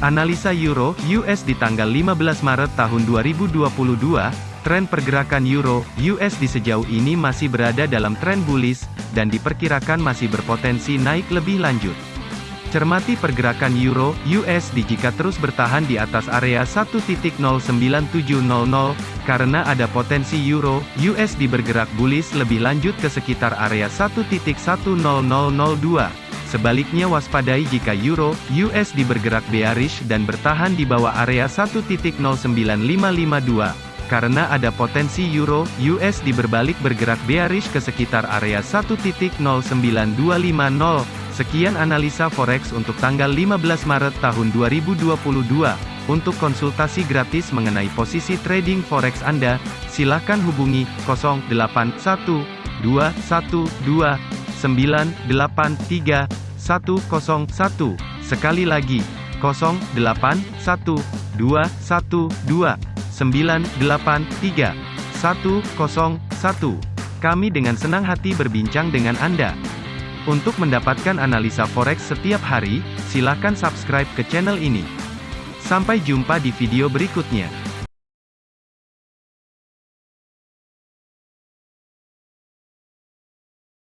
Analisa Euro US di tanggal 15 Maret tahun 2022, tren pergerakan Euro US di sejauh ini masih berada dalam tren bullish dan diperkirakan masih berpotensi naik lebih lanjut. Cermati pergerakan Euro USD jika terus bertahan di atas area 1.09700 karena ada potensi Euro USD bergerak bullish lebih lanjut ke sekitar area 1.10002. Sebaliknya waspadai jika Euro USD bergerak bearish dan bertahan di bawah area 1.09552 karena ada potensi Euro USD berbalik bergerak bearish ke sekitar area 1.09250. Sekian analisa forex untuk tanggal 15 Maret tahun 2022. Untuk konsultasi gratis mengenai posisi trading forex Anda, silakan hubungi 081212983101. Sekali lagi, 081212983101. Kami dengan senang hati berbincang dengan Anda. Untuk mendapatkan analisa forex setiap hari, silakan subscribe ke channel ini. Sampai jumpa di video berikutnya.